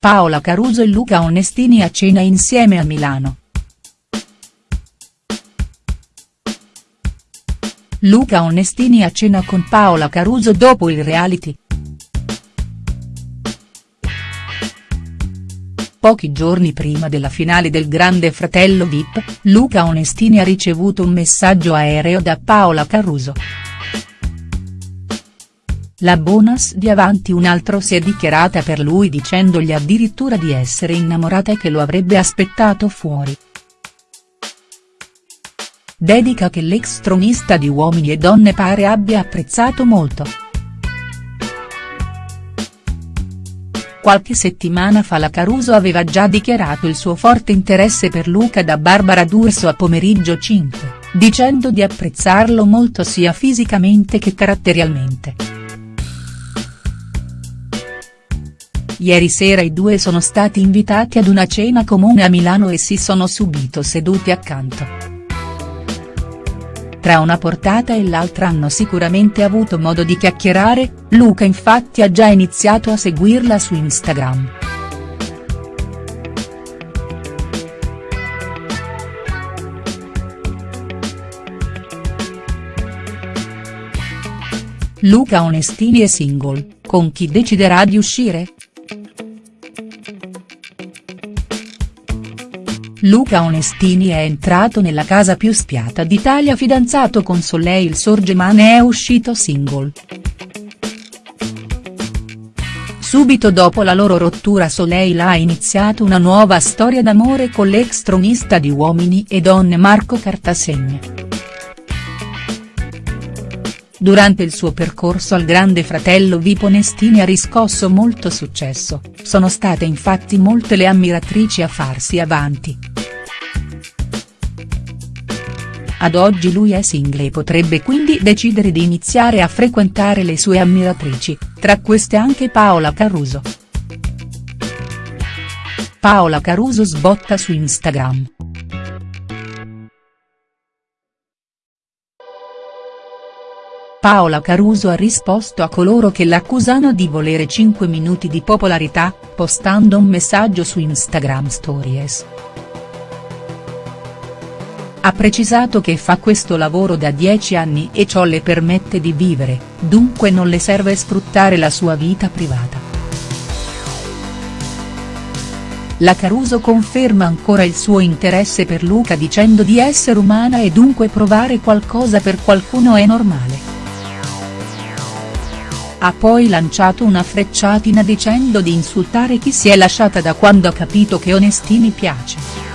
Paola Caruso e Luca Onestini a cena insieme a Milano. Luca Onestini a cena con Paola Caruso dopo il reality. Pochi giorni prima della finale del Grande Fratello Vip, Luca Onestini ha ricevuto un messaggio aereo da Paola Caruso. La bonus di Avanti un altro si è dichiarata per lui dicendogli addirittura di essere innamorata e che lo avrebbe aspettato fuori. Dedica che l'ex tronista di Uomini e Donne pare abbia apprezzato molto. Qualche settimana fa la Caruso aveva già dichiarato il suo forte interesse per Luca da Barbara D'Urso a Pomeriggio 5, dicendo di apprezzarlo molto sia fisicamente che caratterialmente. Ieri sera i due sono stati invitati ad una cena comune a Milano e si sono subito seduti accanto. Tra una portata e l'altra hanno sicuramente avuto modo di chiacchierare, Luca infatti ha già iniziato a seguirla su Instagram. Luca Onestini è single, con chi deciderà di uscire?. Luca Onestini è entrato nella casa più spiata d'Italia fidanzato con Soleil Sorge ma ne è uscito single. Subito dopo la loro rottura Soleil ha iniziato una nuova storia d'amore con l'ex tronista di Uomini e Donne Marco Cartasegna. Durante il suo percorso al Grande Fratello Vip Onestini ha riscosso molto successo, sono state infatti molte le ammiratrici a farsi avanti. Ad oggi lui è single e potrebbe quindi decidere di iniziare a frequentare le sue ammiratrici, tra queste anche Paola Caruso. Paola Caruso sbotta su Instagram. Paola Caruso ha risposto a coloro che l'accusano di volere 5 minuti di popolarità, postando un messaggio su Instagram Stories. Ha precisato che fa questo lavoro da 10 anni e ciò le permette di vivere, dunque non le serve sfruttare la sua vita privata. La Caruso conferma ancora il suo interesse per Luca dicendo di essere umana e dunque provare qualcosa per qualcuno è normale. Ha poi lanciato una frecciatina dicendo di insultare chi si è lasciata da quando ha capito che Onestini piace.